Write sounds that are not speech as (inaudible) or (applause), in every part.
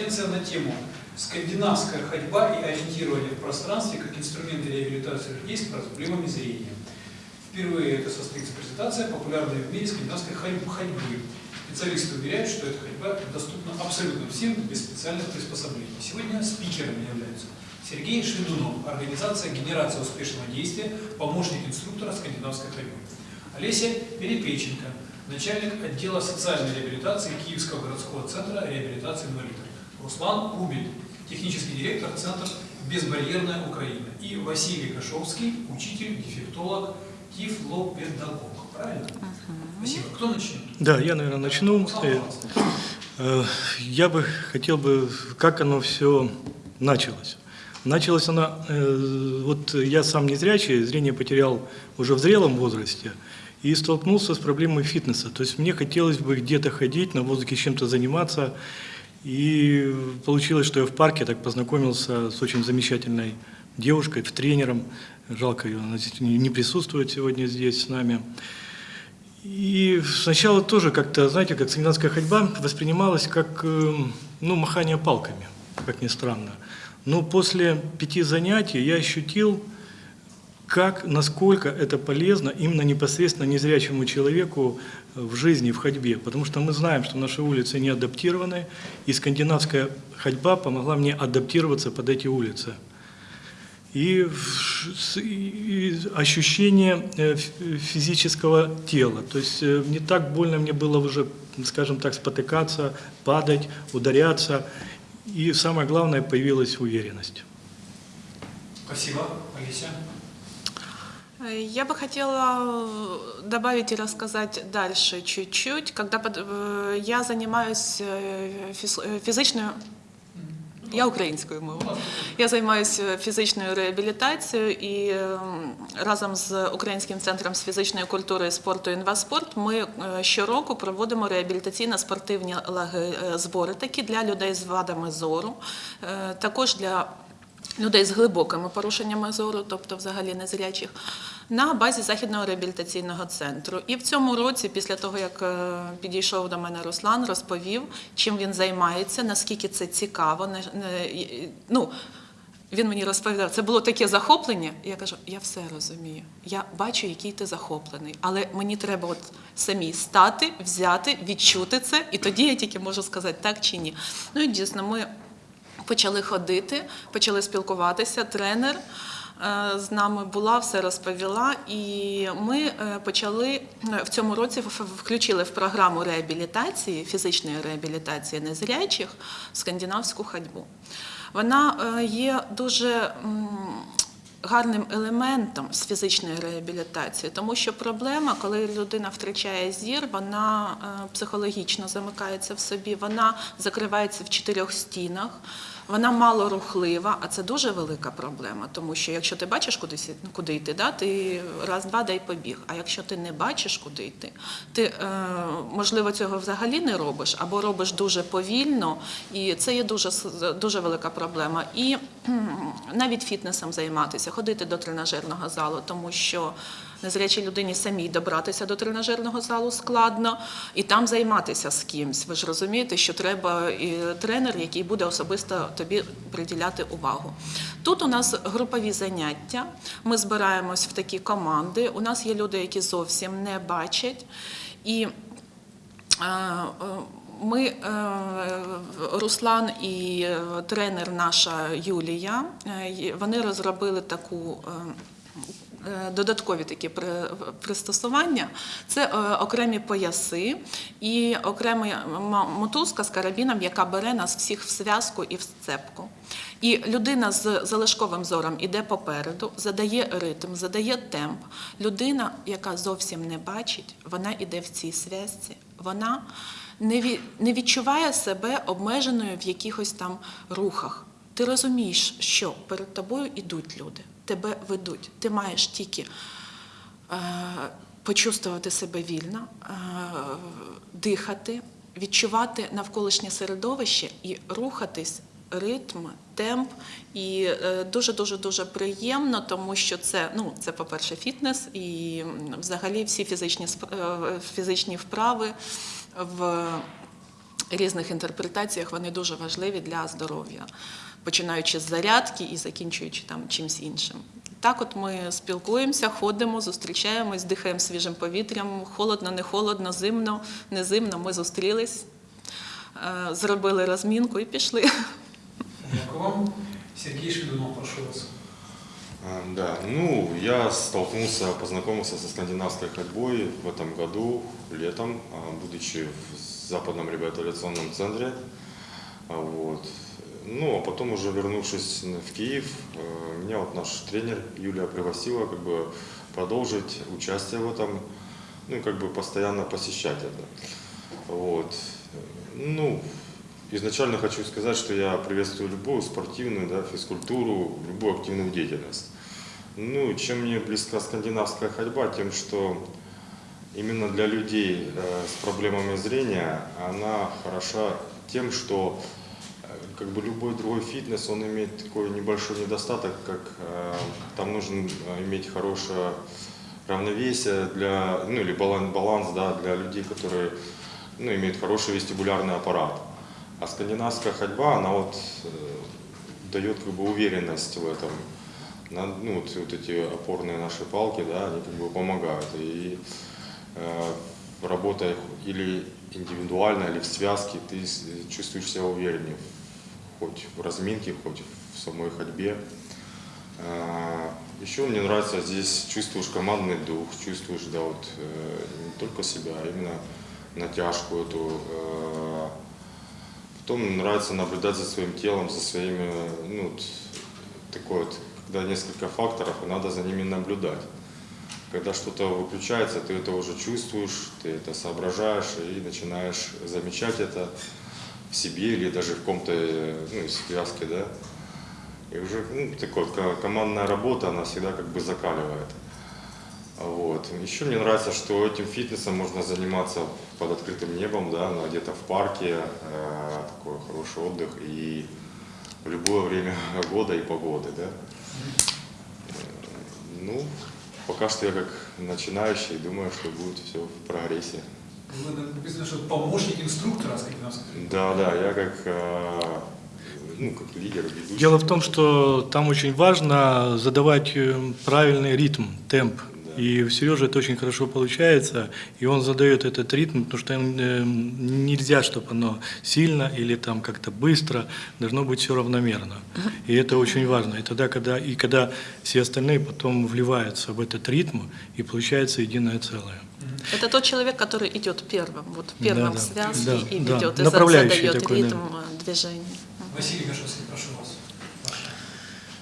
конференция на тему «Скандинавская ходьба и ориентирование в пространстве как инструменты реабилитации людей с проблемами зрения». Впервые это состоится презентация популярной в мире скандинавской ходьбы. Специалисты уверяют, что эта ходьба доступна абсолютно всем без специальных приспособлений. Сегодня спикерами являются Сергей Шведунов, организация «Генерация успешного действия», помощник инструктора скандинавской ходьбы. Олеся Перепеченко, начальник отдела социальной реабилитации Киевского городского центра реабилитации инвалидов. Руслан Рубель, технический директор Центра «Безбарьерная Украина». И Василий Кашовский, учитель, дефектолог, тифлопедагог. Правильно? Спасибо. Кто начнет? Да, я, наверное, начну. Э, э, Я бы хотел бы, как оно все началось. Началось оно, э, вот я сам не зрячий, зрение потерял уже в зрелом возрасте и столкнулся с проблемой фитнеса. То есть мне хотелось бы где-то ходить, на воздухе чем-то заниматься. И получилось, что я в парке так познакомился с очень замечательной девушкой, тренером. Жалко, ее она не присутствует сегодня здесь с нами. И сначала тоже как-то, знаете, как скандинавская ходьба воспринималась как э, ну, махание палками, как ни странно. Но после пяти занятий я ощутил, как, насколько это полезно именно непосредственно незрячему человеку в жизни, в ходьбе. Потому что мы знаем, что наши улицы не адаптированы, и скандинавская ходьба помогла мне адаптироваться под эти улицы. И, и ощущение э, физического тела. То есть э, не так больно мне было уже, скажем так, спотыкаться, падать, ударяться. И самое главное, появилась уверенность. Спасибо. Олеся. Я бы хотела э, добавить и рассказать дальше чуть-чуть. Когда под- э, я занимаюсь е, фіз- е, фізичною, я українською мовою. Я займаюся фізичною реабілітацією і ем, разом з Українським центром з фізичної культури і спорту «Інваспорт» ми е, щороку проводимо реабілітаційно-спортивні лаги- е, збори такі для людей з вадами зору, е, також для людей з глибокими порушеннями зору, тобто взагалі незрячих, на базі західного реабілітаційного центру. І в цьому році, після того як е, підійшов до мене Руслан, розповів, чим він займається, наскільки це цікаво. ну, він мені розповідав, це було таке захоплення. Я кажу, я все розумію. Я бачу, який ти захоплений, але мені треба от самі стати, взяти, відчути це, і тоді я тільки можу сказати так чи ні. Ну і дійсно, ми почали ходити, почали спілкуватися. Тренер е, з нами була, все розповіла, і ми е, почали е, в цьому році включили в програму реабілітації, фізичної реабілітації незрячих скандинавську ходьбу. Вона є дуже гарним елементом з фізичної реабілітації, тому що проблема, коли людина втрачає зір, вона психологічно замикається в собі, вона закривається в чотирьох стінах. Вона малорухлива, а це дуже велика проблема, тому що якщо ти бачиш кудись, куди йти, да, ти раз-два дай побіг. А якщо ти не бачиш, куди йти, ти е, можливо цього взагалі не робиш, або робиш дуже повільно, і це є дуже дуже велика проблема. І навіть фітнесом займатися, ходити до тренажерного залу, тому що незрячій людині самій добратися до тренажерного залу складно, і там займатися з кимсь. Ви ж розумієте, що треба і тренер, який буде особисто тобі приділяти увагу. Тут у нас групові заняття. Ми збираємось в такі команди. У нас є люди, які зовсім не бачать. І Е, е, Ми, е, Руслан і тренер наша Юлія, вони розробили таку. Е, Додаткові такі при- пристосування це е, окремі пояси і окрема мотузка з карабіном, яка бере нас всіх в зв'язку і в сцепку. І людина з залишковим зором іде попереду, задає ритм, задає темп. Людина, яка зовсім не бачить, вона іде в цій зв'язці. Вона не відчуває себе обмеженою в якихось там рухах. Ти розумієш, що перед тобою йдуть люди, тебе ведуть. Ти маєш тільки е, почувствувати себе вільно, е, дихати, відчувати навколишнє середовище і рухатись. Ритм, темп і дуже дуже дуже приємно, тому що це ну це по-перше, фітнес і взагалі всі фізичні е, фізичні вправи в різних інтерпретаціях вони дуже важливі для здоров'я, починаючи з зарядки і закінчуючи там чимось іншим. Так, от ми спілкуємося, ходимо, зустрічаємось, дихаємо свіжим повітрям, холодно, не холодно, зимно, не зимно. Ми зустрілись, е, зробили розмінку і пішли. Дякую вам. Сергей Шведунов, прошу вас. Да, ну, я столкнулся, познакомился со скандинавской ходьбой в этом году, летом, будучи в западном реабилитационном центре. Вот. Ну, а потом уже вернувшись в Киев, э, меня вот наш тренер Юлия пригласила как бы продолжить участие в этом, ну как бы постоянно посещать это. Вот. Ну, изначально хочу сказать, что я приветствую любую спортивную, да, физкультуру, любую активную деятельность. Ну, чем мне близка скандинавская ходьба, тем, что именно для людей э, с проблемами зрения она хороша тем, что как бы любой другой фитнес, он имеет такой небольшой недостаток, как э, там нужно э, иметь хорошее равновесие для, ну или баланс, баланс да, для людей, которые ну, имеют хороший вестибулярный аппарат. А скандинавская ходьба, она вот э, дает как бы уверенность в этом. На- ну, вот, вот эти опорные наши палки, да, они как бы помогают. И э, работая или индивидуально, или в связке, ты чувствуешь себя увереннее, хоть в разминке, хоть в самой ходьбе. А, Еще мне нравится здесь чувствуешь командный дух, чувствуешь, да, вот э, не только себя, а именно натяжку эту. э, Потом нравится наблюдать за своим телом, за своими, ну, такой вот, когда несколько факторов, и надо за ними наблюдать. Когда что-то выключается, ты это уже чувствуешь, ты это соображаешь и начинаешь замечать это в себе или даже в каком-то, э, ну, связке, да. И уже ну, такой командная работа, она всегда как бы закаливает. Вот. Еще мне нравится, что этим фитнесом можно заниматься под открытым небом, да, ну, где-то в парке, э, такой хороший отдых и в любое время (laughs) года и погоды, да. Ну, пока что я как начинающий, думаю, что будет все в прогрессе. Вы написано, что помощник инструктора скандинавской ходьбы. Да, да, я как, э, ну, как лидер, ведущий. Дело в том, что там очень важно задавать э, правильный ритм, темп. Да. И у Сережи это очень хорошо получается, и он задает этот ритм, потому что э, нельзя, чтобы оно сильно или там как-то быстро, должно быть все равномерно. И это очень важно. И тогда, когда, и когда все остальные потом вливаются в этот ритм, и получается единое целое. Это тот человек, который идет первым, вот первым Да, в да. связке Да, и да. ведет, и за- Направляющий задает такой, да. ритм э, движения. Василий Мишевский, прошу вас.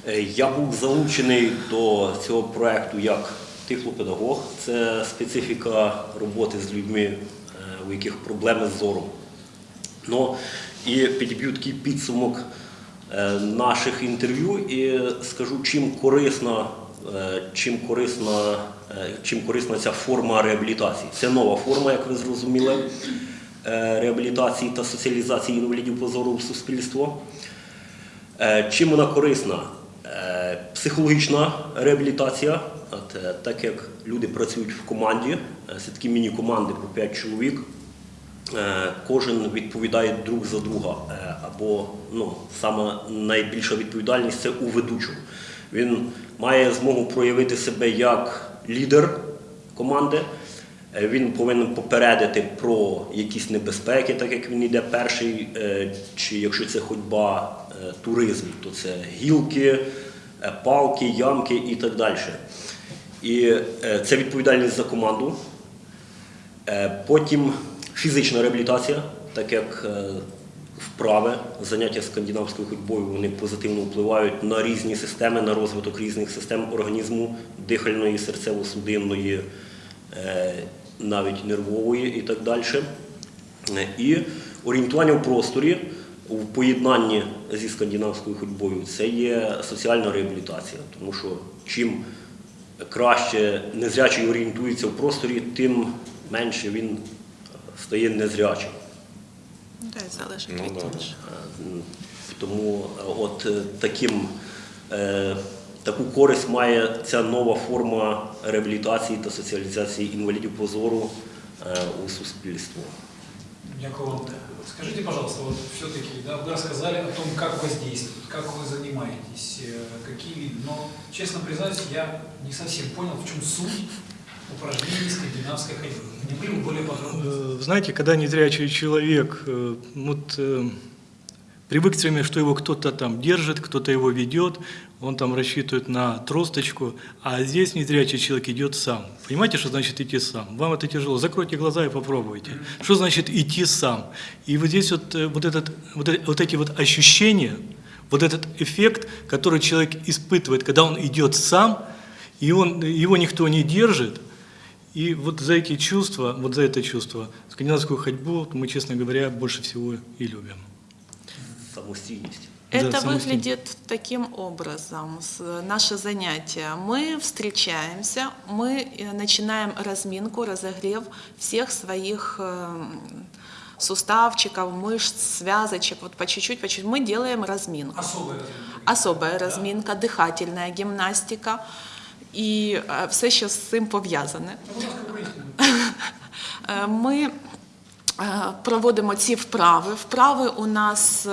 Е, Я був залучений до цього проекту як тифлопедагог. Це специфіка роботи з людьми, е, у яких проблеми з зором. Ну, і підб'ю такий підсумок е, наших інтерв'ю і скажу, чим корисна, е, чим корисна, е, чим корисна ця форма реабілітації. Це нова форма, як ви зрозуміли, е, реабілітації та соціалізації інвалідів по зору в суспільство. Е, Чим вона корисна? Е, Психологічна реабілітація, е, так як люди працюють в команді, е, це такі міні-команди по 5 чоловік, е, кожен відповідає друг за друга. Е, Або ну, саме найбільша відповідальність це у ведучого. Він має змогу проявити себе як лідер команди. Е, Він повинен попередити про якісь небезпеки, так як він йде перший, е, чи якщо це ходьба, е, туризм, то це гілки, палки, ямки і так далі. І це відповідальність за команду. Потім фізична реабілітація, так як вправи, заняття скандинавською ходьбою, вони позитивно впливають на різні системи, на розвиток різних систем організму, дихальної, серцево-судинної, е, навіть нервової і так далі. І орієнтування в просторі у поєднанні зі скандинавською ходьбою це є соціальна реабілітація, тому що чим краще незрячий орієнтується в просторі, тим менше він стає незрячим. Да, і залежить Ну, від да, да. інших. Е, Тому е, от е, таким, е, таку користь має ця нова форма реабілітації та соціалізації інвалідів по зору е, у суспільство. Дякую вам. Скажите, пожалуйста, вот все-таки, да, вы рассказали о том, как воздействует, как вы занимаетесь, э, какие виды. Но, честно признаюсь, я не совсем понял, в чем суть упражнений скандинавской ходьбы. Э, Знаете, когда незрячий человек э, вот, э, привык все время, что его кто-то там держит, кто-то его ведет, он там рассчитывает на тросточку, а здесь незрячий человек идет сам. Понимаете, что значит идти сам? Вам это тяжело. Закройте глаза и попробуйте. Что значит идти сам? И вот здесь вот, вот, этот, вот, вот эти вот ощущения, вот этот эффект, который человек испытывает, когда он идет сам, и он, его никто не держит, и вот за эти чувства, вот за это чувство, скандинавскую ходьбу мы, честно говоря, больше всего и любим. Самостійність. Да, Это самостоятельно. выглядит таким образом, с- наше занятие. Мы встречаемся, мы э, начинаем разминку, разогрев всех своих эм, суставчиков, мышц, связочек, вот по чуть-чуть, по чуть-чуть. Мы делаем разминку. Особое разумеется. Особая разминка, дихательна гімнастика І е, все, що з цим пов'язане. (laughs) Е, Ми е, проводимо ці вправи. Вправи у нас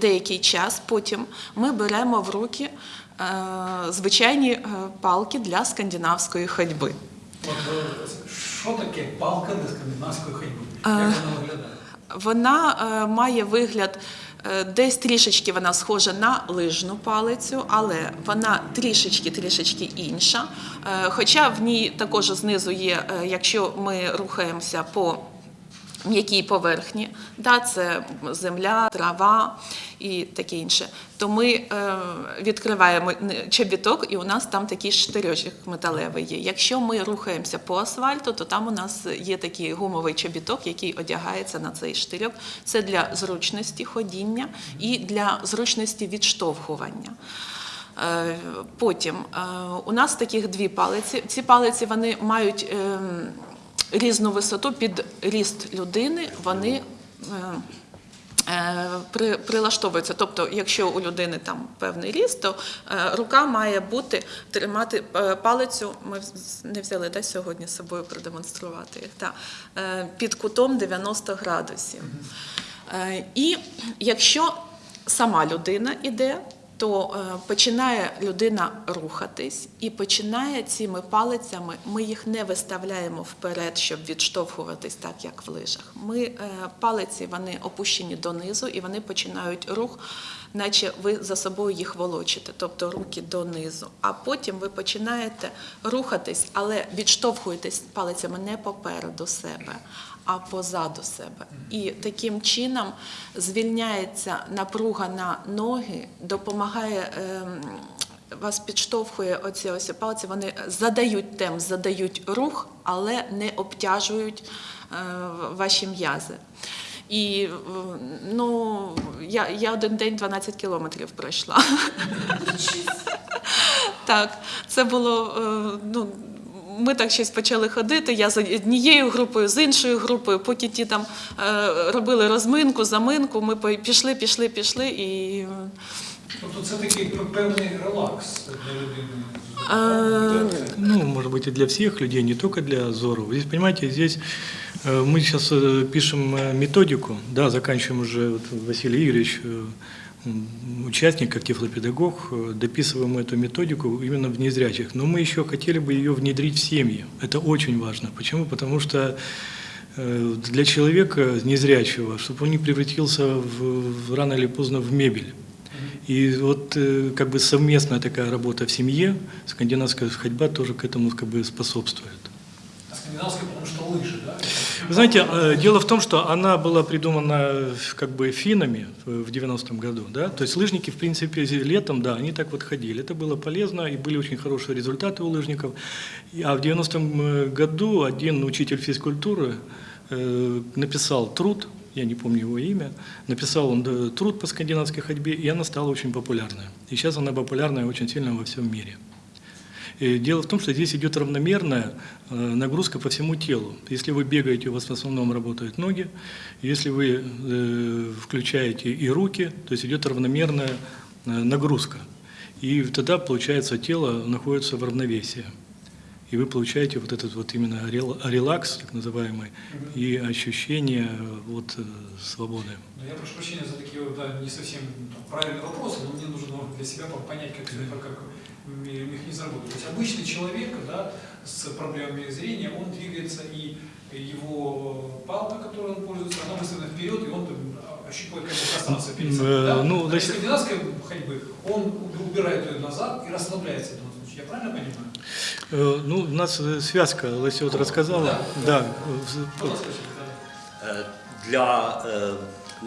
деякий час. Потім ми беремо в руки звичайні палки для скандинавської ходьби. Що таке палка для скандинавської ходьби? Як вона виглядає? Вона має вигляд. Е, Десь трішечки вона схожа на лижну палицю, але вона трішечки трішечки інша. Е, Хоча в ній також знизу є, е, якщо ми рухаємося по м'якій поверхні, да, це земля, трава і таке інше, то ми е, відкриваємо чобіток, і у нас там такий штирьочок металевий є. Якщо ми рухаємося по асфальту, то там у нас є такий гумовий чобіток, який одягається на цей штирьок. Це для зручності ходіння і для зручності відштовхування. Е, Потім е, у нас таких дві палиці. Ці палиці вони мають ем, різну висоту під ріст людини. Вони е, е, при- прилаштовуються. Тобто, якщо у людини там певний ріст, то е, рука має бути тримати палицю. Ми не взяли да, сьогодні з собою продемонструвати їх. Та, під кутом 90 градусів. І якщо сама людина іде, то е, починає людина рухатись і починає цими палицями. Ми їх не виставляємо вперед, щоб відштовхуватись так, як в лижах. Ми е, палиці вони опущені донизу і вони починають рух, наче ви за собою їх волочите, тобто руки донизу. А потім ви починаєте рухатись, але відштовхуєтесь палицями не попереду себе, а позаду себе. І таким чином звільняється напруга на ноги, допомагає. ем, вас підштовхує оці ось палиці, вони задають темп, задають рух, але не обтяжують е, ваші м'язи. І ну, я, я один день 12 кілометрів пройшла. Так, це було. е, Ну, ми так щось почали ходити. Я з однією групою, з іншою групою, поки ті там е, робили розминку, заминку, ми по- пішли, пішли, пішли і. е, Тобто це такий певний релакс для людини. е, Ну, может быть, и для всех людей, не только для Зору. Здесь, понимаете, здесь э, мы сейчас э, пишем э, методику, да, заканчиваем уже, вот, Василий Игоревич, э, м, участник, как тифлопедагог, э, дописываем эту методику именно в незрячих. Но мы еще хотели бы ее внедрить в семьи. Это очень важно. Почему? Потому что э, для человека незрячего, чтобы он не превратился в, в рано или поздно в мебель. И вот э, как бы совместная такая работа в семье, скандинавская ходьба тоже к этому как бы способствует. А скандинавська, тому що лижи, да? Вы знаете, э, дело в том, что она была придумана э, как бы финнами в 90-м году, да, то есть лыжники, в принципе, летом, да, они так вот ходили, это было полезно, и были очень хорошие результаты у лыжников, а в 90-м э, году один учитель физкультуры написал труд, я не помню его имя, написал он труд по скандинавской ходьбе, и она стала очень популярной. И сейчас она популярная очень сильно во всем мире. И Дело в том, что здесь идет равномерная э, нагрузка по всему телу. Если вы бегаете, у вас в основном работают ноги. Если вы э, включаете и руки, то есть идет равномерная э, нагрузка. И тогда, получается, тело находится в равновесии. И вы получаете вот этот вот именно рел- релакс, так называемый, и ощущение вот э, свободы. Ну, я прошу прощения за такие вот, да, не совсем ну, правильные вопросы, но мне нужно ну, для себя понять, как, это- как механизм работает. То есть обычный человек да, с проблемами зрения, он двигается, и его палка, которой он пользуется, она выставлена вперед, и он там, ощупывает как бы пространство перед собой. Э, да? ну, А значит- скандинавской ходьбы он убирает ее назад и расслабляется случае. Я правильно понимаю? Э, Ну, у нас э, связка, Леся вот рассказала. Да. Да, э, Пожалуйста, да. Е, Для е,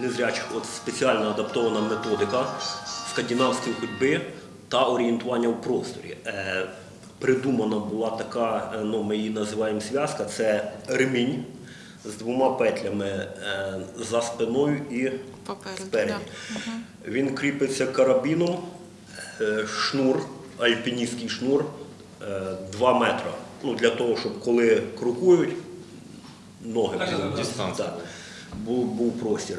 незрячих от спеціально адаптована методика скандинавської ходьби та орієнтування в просторі. Е, Придумана була така, е, ну, ми її називаємо зв'язка, це ремінь з двома петлями е, за спиною і Попереду, спереді. да. Він кріпиться карабіном, е, шнур, альпіністський шнур 2 метри. Ну, для того, щоб коли крокують, ноги. Дистанція. так, був, був простір.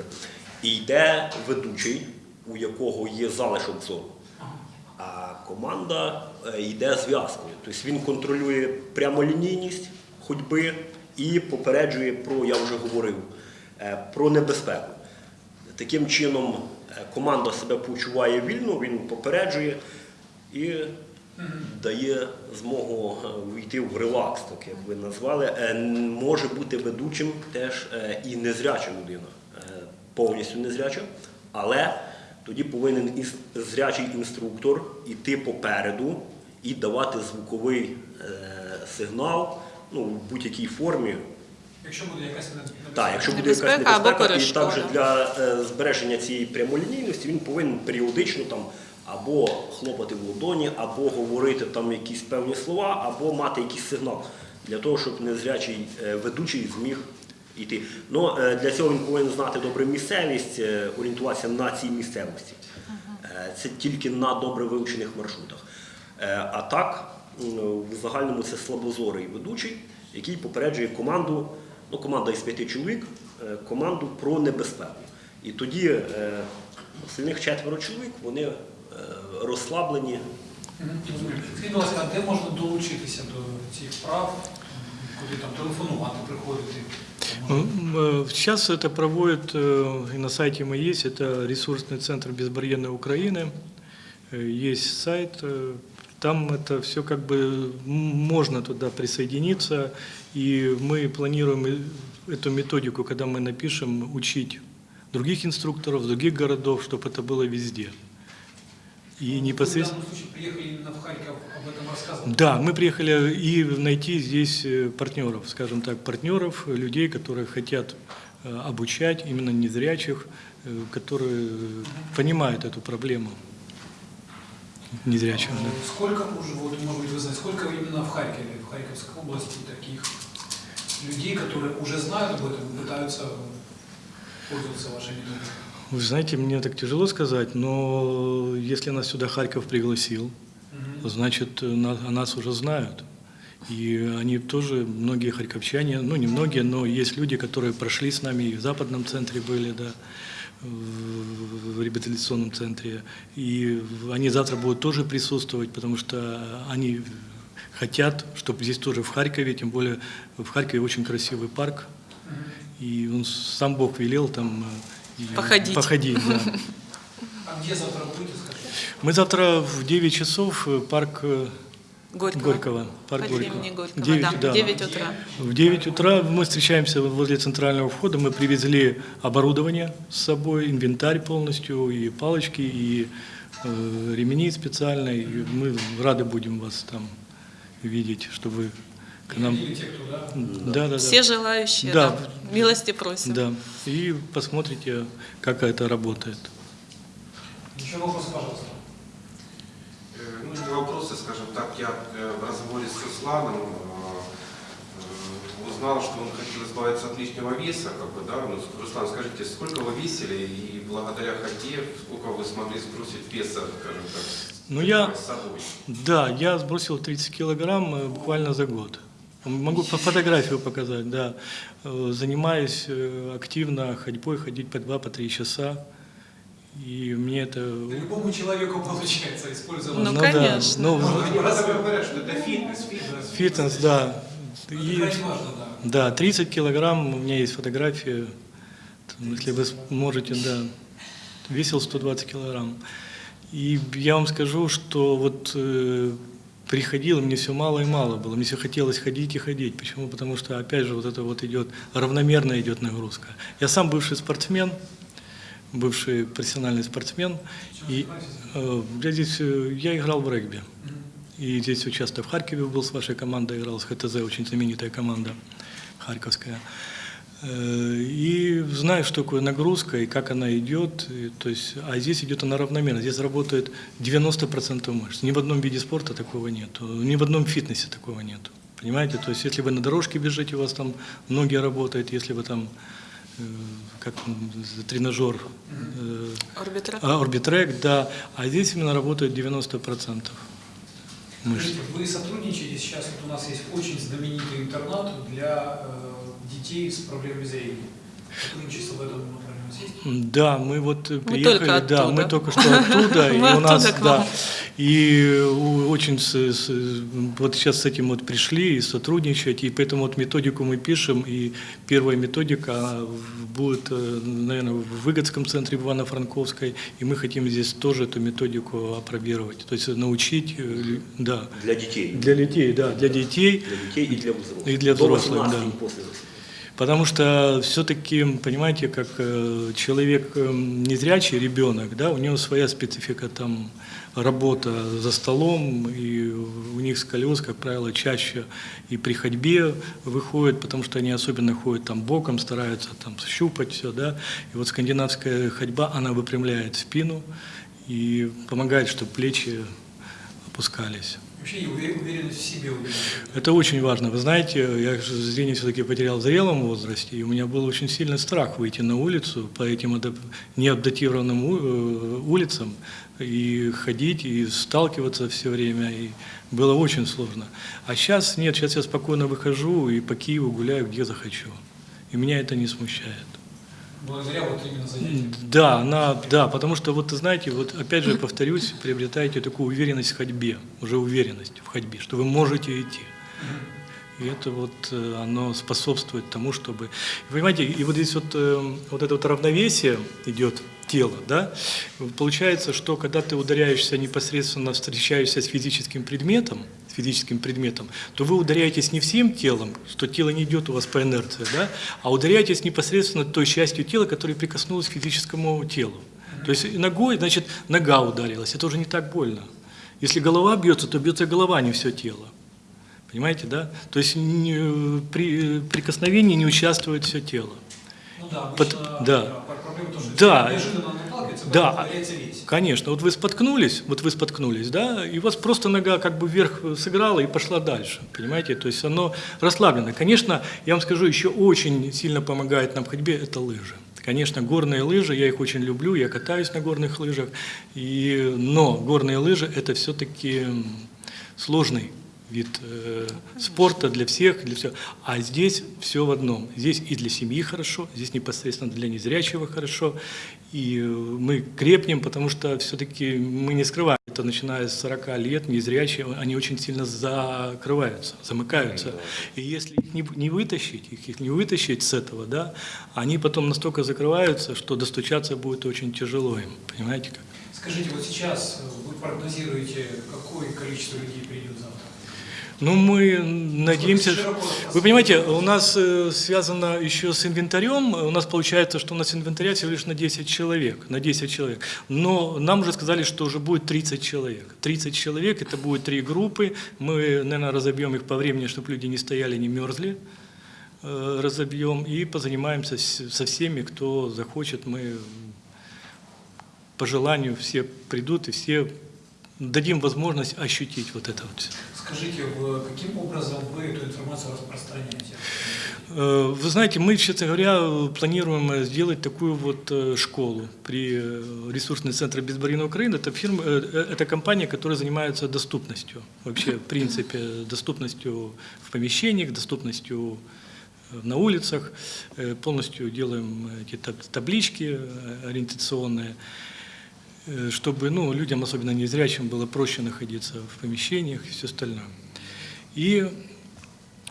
І йде ведучий, у якого є залишок зору. А команда е, йде зв'язкою. Тобто він контролює прямолінійність ходьби і попереджує про, я вже говорив, е, про небезпеку. Таким чином е, команда себе почуває вільно, він попереджує і дає змогу е, війти в релакс, так як ви назвали. Е, Може бути ведучим теж е, і незряча людина, повністю незряча, але тоді повинен зрячий інструктор іти попереду і давати звуковий сигнал ну, в будь-якій формі, Якщо буде якась небезпека. так, якщо буде якась Небезпека або і також для збереження цієї прямолінійності він повинен періодично там або хлопати в ладоні, або говорити там якісь певні слова, або мати якийсь сигнал для того, щоб незрячий е, ведучий зміг йти. Ну, е, для цього він повинен знати добре місцевість, е, орієнтуватися на цій місцевості. Це тільки на добре вивчених маршрутах. А так, в загальному це слабозорий ведучий, який попереджує команду, ну, команда із п'яти чоловік, команду про небезпеку. І тоді остальних четверо чоловік вони розслаблені. Мгм, розумію. Скажіть, будь ласка, а де можна долучитися до цих прав, куди там телефонувати, приходити? Ну, м, э, Сейчас это проводит, э, и на сайте мы есть, это ресурсный центр безбарьерной Украины, Э, есть сайт, э, там это все как бы м, можно туда присоединиться, и мы планируем э, эту методику, когда мы напишем, учить других инструкторов, других городов, чтобы это было везде. И в непосредственно... данном случае приехали именно в Харьков об этом рассказывать? Да, мы приехали и найти здесь э, партнеров, скажем так, партнеров, людей, которые хотят э, обучать именно незрячих, э, которые понимают эту проблему незрячих. да. Э, Сколько уже, вот, может быть, вы знаете, сколько именно в Харькове, в Харьковской области таких людей, которые уже знают об этом и пытаются пользоваться вашей методикой? Вы знаете, мне так тяжело сказать, но если нас сюда Харьков пригласил, значит, э, на- о нас уже знают. И они тоже, многие харьковчане, ну не многие, но есть люди, которые прошли с нами и в западном центре были, да, в реабилитационном центре. И они завтра будут тоже присутствовать, потому что они хотят, чтобы здесь тоже в Харькове, тем более в Харькове очень красивый парк, и он сам Бог велел там э, Походить. походить, да. А где завтра будете, скажите? Мы завтра в 9 часов э, парк э, Горького. Горького, парк По Горького. Горького, Девять, да, да. 9 утра. В 9 утра мы встречаемся возле центрального входа. Мы привезли оборудование с собой, инвентарь полностью, и палочки, и э, ремени специальные. И мы рады будем вас там видеть, чтобы вы к нам... Да? Да, да, да. Все желающие, Да. да. милости просим. Да. И посмотрите, как это работает. Еще вопросы, пожалуйста. Э, Ну, не вопросы, скажем так, я э, в разговоре с Русланом э, узнал, что он хотел избавиться от лишнего веса, как бы, да, ну, Руслан, скажите, сколько вы весили и благодаря ходе, сколько вы смогли сбросить веса, скажем так, Ну, я- с собой? Да, я сбросил 30 килограмм буквально за год. Могу по фотографию показать, да. Э, Занимаюсь э, активно ходьбой, ходить по 2-3 часа. И мне это... Да любому человеку получается, используя Ну, да, конечно. ну, Может, Они просто говорят, что это фитнес, фитнес. фитнес, да. Это И- важно, да. Да, 30 килограмм, у меня есть фотографии, Там, если вы можете, да, весил 120 килограмм. И я вам скажу, что вот э, приходило, мне все мало и мало было, мне все хотелось ходить и ходить. Почему? Потому что, опять же, вот это вот идет, равномерно идет нагрузка. Я сам бывший спортсмен, бывший профессиональный спортсмен, и э, я здесь, э, я играл в регби. И здесь участвовал в Харькове был с вашей командой, играл с ХТЗ, очень знаменитая команда харьковская. Э, И знаю, что такое нагрузка и как она идет. И, то есть, а здесь идет она равномерно. Здесь работает 90% мышц. Ни в одном виде спорта такого нет. Ни в одном фитнесе такого нет. Понимаете? То есть, если вы на дорожке бежите, у вас там ноги работают. Если вы там, э, как тренажер, э, Орбитрек. а, орбитрек, да. А здесь именно работает 90% мышц. Скажите, вы сотрудничаете сейчас, вот у нас есть очень знаменитый интернат для детей с проблемами зрения. В этом? Да, мы вот э, Мы приехали, да, мы только что оттуда, (laughs) и у нас, да, и очень с- с- вот сейчас с этим вот пришли и сотрудничать, и поэтому вот методику мы пишем, и первая методика будет, э, наверное, в Выгодском центре Ивано-Франковской, и мы хотим здесь тоже эту методику опробировать, то есть научить, э, да, Для детей. для детей, да, для детей, Для детей и для взрослых. И для взрослых, 18 да. после 18. Потому что все-таки, понимаете, как э, человек э, незрячий, ребенок, да, у него своя специфика там работа за столом, и у них сколиоз, как правило, чаще и при ходьбе выходит, потому что они особенно ходят там боком, стараются там щупать все, да. И вот скандинавская ходьба, она выпрямляет спину и помогает, чтобы плечи опускались. Вообще уверенность в себе. Это очень важно. Вы знаете, я зрение все-таки потерял в зрелом возрасте, и у меня был очень сильный страх выйти на улицу по этим адап- неадаптированным э, улицам и ходить, и сталкиваться все время, и было очень сложно. А сейчас нет, сейчас я спокойно выхожу и по Киеву гуляю, где захочу. И меня это не смущает. Благодаря вот именно занятиям. Да, она, да, потому что вот знаете, вот опять же повторюсь, приобретаете такую уверенность в ходьбе, уже уверенность в ходьбе, что вы можете идти. И это вот э, оно способствует тому, чтобы... Понимаете, и вот здесь вот, э, вот это вот равновесие идет тела, да, получается, что когда ты ударяешься непосредственно, встречаешься с физическим предметом, физическим предметом, то вы ударяетесь не всем телом, что тело не идет у вас по инерции, да, а ударяетесь непосредственно той частью тела, которая прикоснулась к физическому телу. То есть ногой, значит, нога ударилась, это уже не так больно. Если голова бьется, то бьется голова, а не все тело. Понимаете, да? То есть не- при прикосновении не участвует все тело. Ну да, Под- да. пр- проблема что Да. неожиданно наталкивается, Да. Конечно, вот вы споткнулись, вот вы споткнулись, да, и у вас просто нога как бы вверх сыграла и пошла дальше, понимаете, то есть оно расслаблено. Конечно, я вам скажу, еще очень сильно помогает нам в ходьбе – это лыжи. Конечно, горные лыжи, я их очень люблю, я катаюсь на горных лыжах, и, но горные лыжи – это все-таки сложный вид э, спорта для всех, для всех. А здесь все в одном. Здесь и для семьи хорошо, здесь непосредственно для незрячего хорошо. И э, мы крепнем, потому что все-таки мы не скрываем. Это начиная с 40 лет, незрячие, они очень сильно закрываются, замыкаются. И если их не, не вытащить, их, их не вытащить с этого, да, они потом настолько закрываются, что достучаться будет очень тяжело им. Понимаете как? Скажите, вот сейчас вы прогнозируете, какое количество людей придет завтра? Ну, мы надеемся... Вы понимаете, у нас э, связано еще с инвентарем, у нас получается, что у нас инвентаря всего лишь на 10 человек, на 10 человек. Но нам уже сказали, что уже будет 30 человек. 30 человек, это будет три группы, мы, наверное, разобьем их по времени, чтобы люди не стояли, не мерзли, э, разобьем и позанимаемся со всеми, кто захочет, мы по желанию все придут и все дадим возможность ощутить вот это вот. Скажите, каким образом вы эту информацию распространяете? Э, Вы знаете, мы, честно говоря, планируем э, сделать такую вот э, школу при э, ресурсный центр безбарьерной Украины. Это фирма, это компания, которая занимается доступностью. Вообще, в принципе, доступностью в помещениях, доступностью на улицах. Полностью делаем эти таб- таблички ориентационные. Э, чтобы ну, людям, особенно незрячим, было проще находиться в помещениях и все остальное. И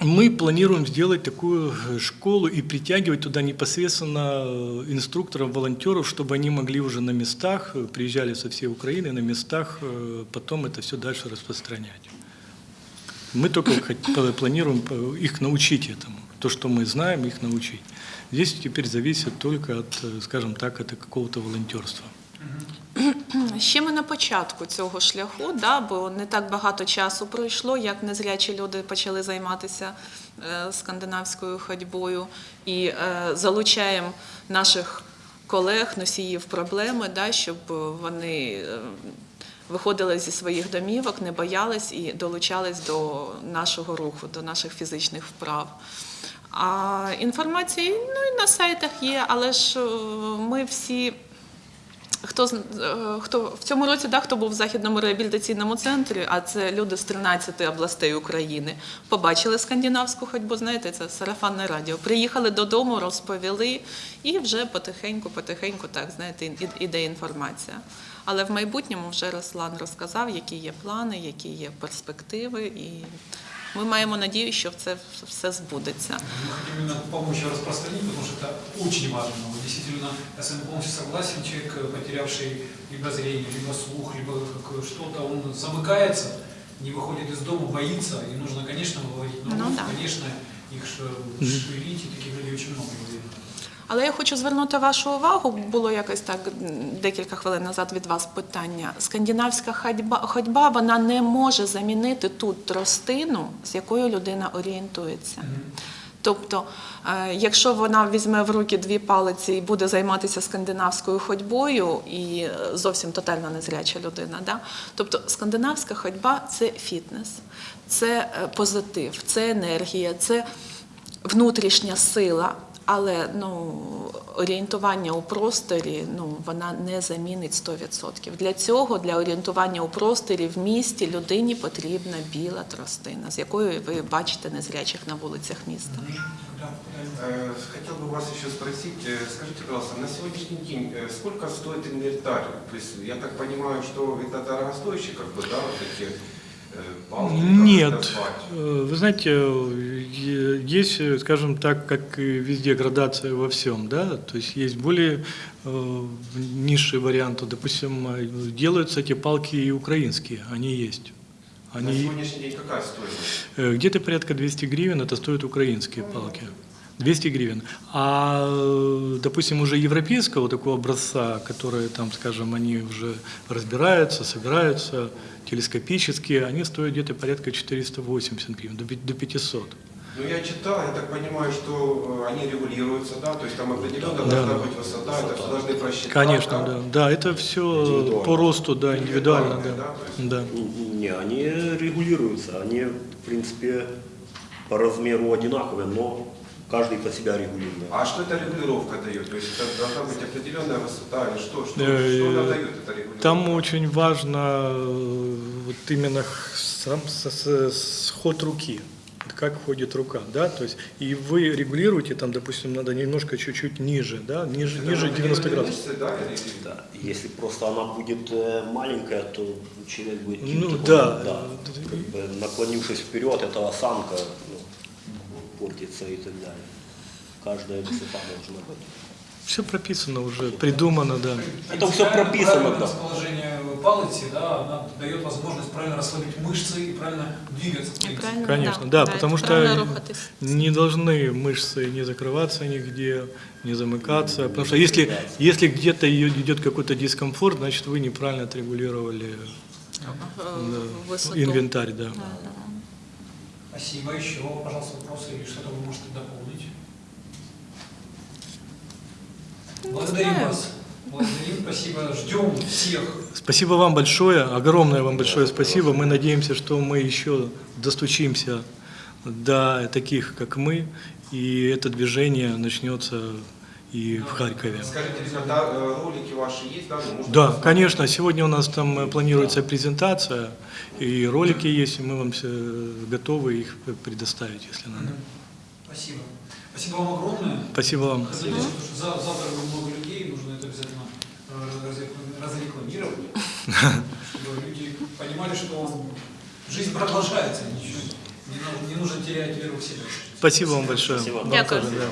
мы планируем сделать такую э, школу и притягивать туда непосредственно э, инструкторов, волонтеров, чтобы они могли уже на местах, приезжали со всей Украины, на местах потом это все дальше распространять. Мы только планируем их научить этому. То, что мы знаем, их научить. Здесь теперь зависит только от, скажем так, от какого-то волонтерства. Ще ми на початку цього шляху, да, бо не так багато часу пройшло, як незрячі люди почали займатися е, скандинавською ходьбою і е, залучаємо наших колег, носіїв проблеми, да, щоб вони е, виходили зі своїх домівок, не боялись і долучались до нашого руху, до наших фізичних вправ. А інформації ну, і на сайтах є, але ж ми всі. Хто е, хто в цьому році да, хто був в західному реабілітаційному центрі, а це люди з 13 областей України, побачили скандинавську ходьбу, знаєте, це сарафанне радіо. Приїхали додому, розповіли, і вже потихеньку, потихеньку, так знаєте, іде інформація. Але в майбутньому вже Руслан розказав, які є плани, які є перспективи, і ми маємо надію, що це все збудеться. Мы хотим именно помочь распространить, потому что это очень важно. Действительно, я с вами полностью согласен, человек, потерявший либо зрение, либо слух, либо что-то, он замыкается, не выходит из дома, боится, и нужно, конечно, выводить на Ну улицу, да. конечно, их шевелить, и таких людей очень много. я. Але я хочу звернути вашу увагу. Було якось так декілька хвилин назад від вас питання. Скандинавська ходьба, ходьба вона не може замінити ту тростину, з якою людина орієнтується. Тобто, е, якщо вона візьме в руки дві палиці і буде займатися скандинавською ходьбою, і е, зовсім тотально незряча людина, да? тобто скандинавська ходьба це фітнес, це е, позитив, це енергія, це внутрішня сила. Але ну, орієнтування у просторі ну, вона не замінить 100%. Для цього, для орієнтування у просторі в місті людині потрібна біла тростина, з якою ви бачите незрячих на вулицях міста. Да, да. Э, Хотел бы вас еще спросить, э, скажите, пожалуйста, на сегодняшний день э, сколько стоит инвентарь? То есть я так понимаю, что это дорогостоящие, как бы, да, вот эти Нет. Э, Вы знаете, есть, скажем так, как и везде градация во всем, да, то есть есть более э, низшие варианты, допустим, делаются эти палки и украинские, они есть. На Они сегодняшний день какая стоимость? э, где-то порядка 200 гривен, это стоят украинские палки. 200 гривен. А, э, допустим, уже европейского такого образца, которые там, скажем, они уже разбираются, собираются, телескопические, они стоят где-то порядка 480 гривен, до пи- до 500. Ну, я читал, я так понимаю, что э, они регулируются, да, то есть там определенно Да. должна быть высота, это все должны просчитать. Конечно, да. Да, это все по росту, да, индивидуально, да. да, Да. Не, они регулируются, они, в принципе, по размеру одинаковые, но каждый под себя регулирует. А что эта регулировка дает? То есть это должна быть определенная высота или что? Что, Э, что она дает, эта регулировка? Там очень важно э, вот именно сам с- с- сход руки, как ходит рука, да, то есть и вы регулируете, там, допустим, надо немножко чуть-чуть ниже, да, ниже, Это ниже определенные 90 градусов. мышцы, да, или- Да, Если просто она будет э, маленькая, то человек будет Ну, такой, да. как бы наклонившись вперед, эта осанка портится и так далее. Каждая высота должна быть. Все прописано уже, придумано, да. Это всё прописано, да. расположение палочки, да, она дает возможность правильно расслабить мышцы и правильно двигаться. принципе. правильно, Конечно, да, да, потому что не должны мышцы не закрываться нигде, не замыкаться. Потому что если, если где-то и- идет какой-то дискомфорт, значит вы неправильно отрегулировали да, инвентарь, да. Спасибо. Еще, пожалуйста, вопросы или что-то вы можете дополнить? Благодарим знаю. вас. Благодарим, спасибо. Ждем всех. Спасибо вам большое, огромное вам большое спасибо. Мы надеемся, что мы еще достучимся до таких, как мы, и это движение начнется и в Харькове. Скажите, ребята, э, ролики ваши есть, да? Ну, Да, конечно, сегодня у нас там э, планируется презентация, и ролики есть, и мы вам все готовы их предоставить, если надо. Спасибо. Спасибо вам огромное. Спасибо вам. За- завтра много людей, нужно это обязательно э, разрекламировать, (laughs) чтобы люди понимали, что жизнь продолжается, ничего, не нужно, терять веру в себя. Спасибо вам большое. Спасибо. Вам тоже, да.